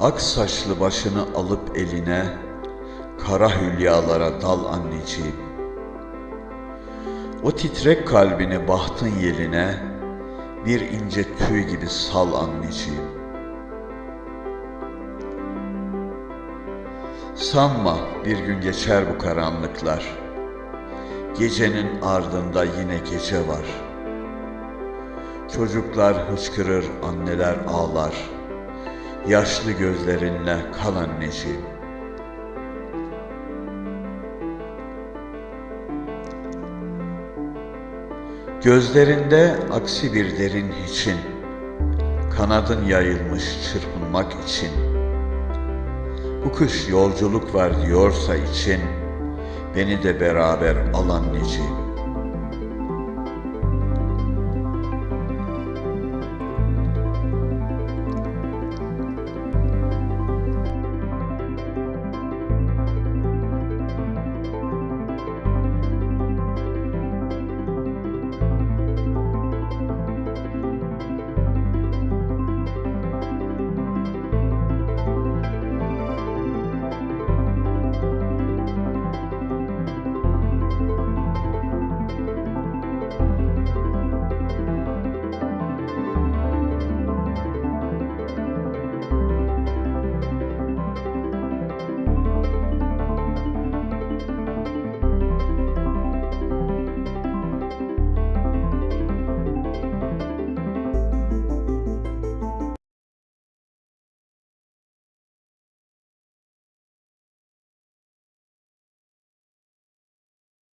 Ak saçlı başını alıp eline, kara hülyalara dal anneciğim. O titrek kalbini bahtın yeline, bir ince tüy gibi sal anneciğim. Sanma bir gün geçer bu karanlıklar. Gecenin ardında yine gece var. Çocuklar hıçkırır, anneler ağlar. Yaşlı gözlerinle kal anneciğim. Gözlerinde aksi bir derin hiçin, kanadın yayılmış çırpınmak için. Bu kış yolculuk var diyorsa için, beni de beraber al anneciğim.